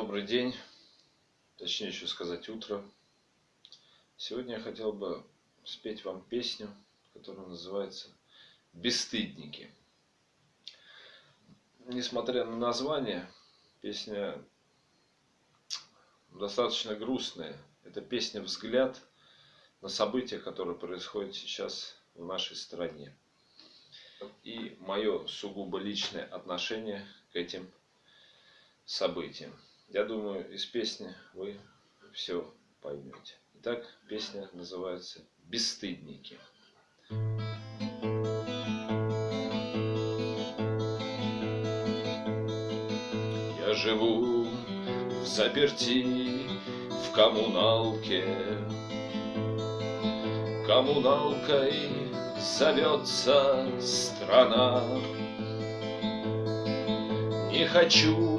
Добрый день, точнее еще сказать утро. Сегодня я хотел бы спеть вам песню, которая называется «Бесстыдники». Несмотря на название, песня достаточно грустная. Это песня «Взгляд» на события, которые происходят сейчас в нашей стране. И мое сугубо личное отношение к этим событиям. Я думаю, из песни вы все поймете. Итак, песня называется «Бесстыдники». Я живу в заперти в коммуналке. Коммуналкой зовется страна. Не хочу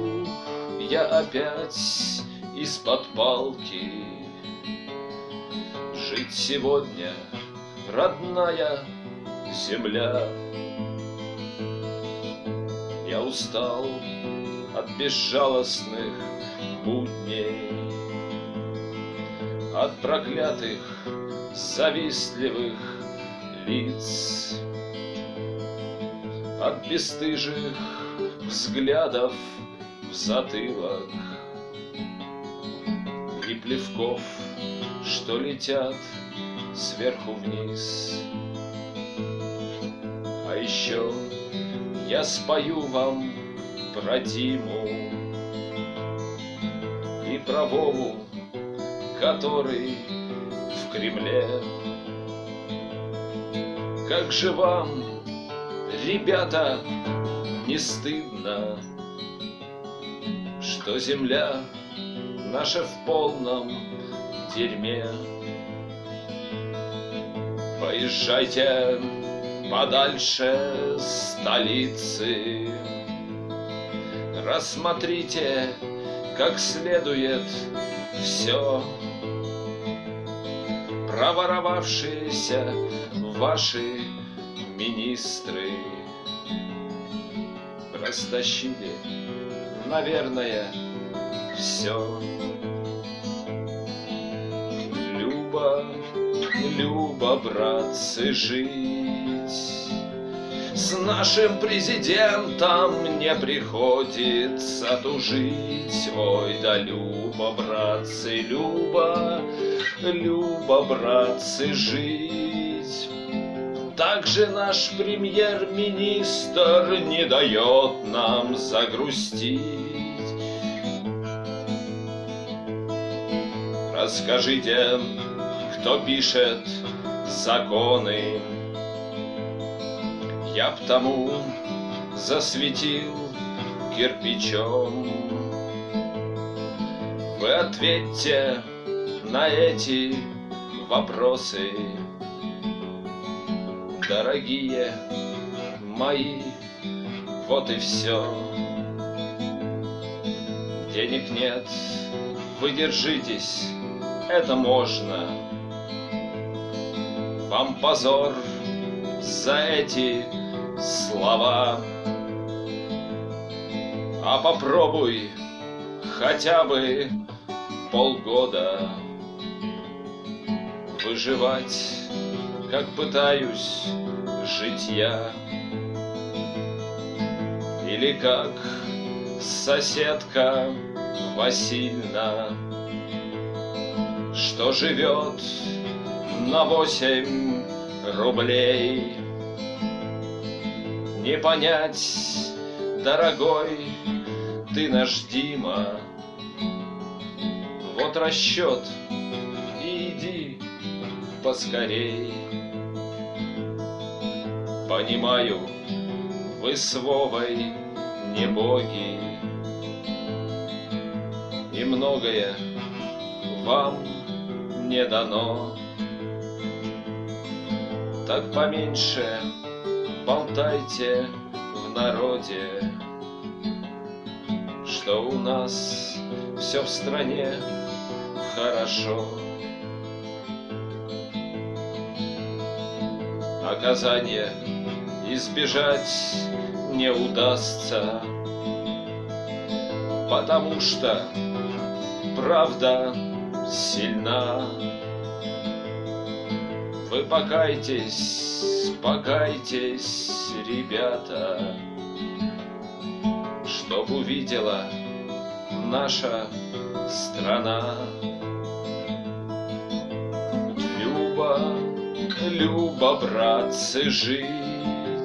я опять из-под палки. Жить сегодня, родная земля. Я устал от безжалостных будней От проклятых завистливых лиц От бесстыжих взглядов в затылок. И плевков, что летят сверху вниз. А еще я спою вам про Диму И про Вову, который в Кремле. Как же вам, ребята, не стыдно что земля наша в полном дерьме. Поезжайте подальше столицы, Рассмотрите как следует все, Проворовавшиеся ваши министры Растащили наверное, все. Люба, Люба, братцы, жить С нашим президентом не приходится тужить. Ой, да Люба, братцы, Люба, Люба, братцы, жить. Также наш премьер-министр не дает нам загрустить. Расскажите, кто пишет законы, Я б тому засветил кирпичом. Вы ответьте на эти вопросы дорогие мои, вот и все. Денег нет, вы держитесь, это можно. Вам позор за эти слова. А попробуй хотя бы полгода выживать как пытаюсь жить я. Или как соседка Васильна, Что живет на восемь рублей. Не понять, дорогой, ты наш Дима, Вот расчет, и иди поскорей. Понимаю, вы с Вовой не боги, И многое вам не дано. Так поменьше болтайте в народе, Что у нас все в стране хорошо. Наказание избежать не удастся, Потому что правда сильна. Вы покайтесь, покайтесь, ребята, Чтоб увидела наша страна. Люба, Люба, братцы, жить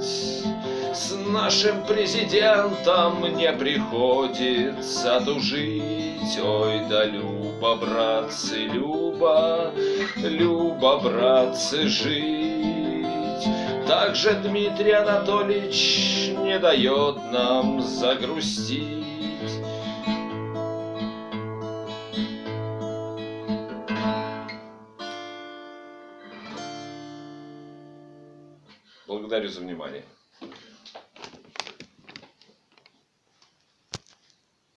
С нашим президентом не приходится тужить. Ой, да Люба, братцы, Люба, Люба, братцы, жить. Также Дмитрий Анатольевич не дает нам загрустить. Благодарю за внимание.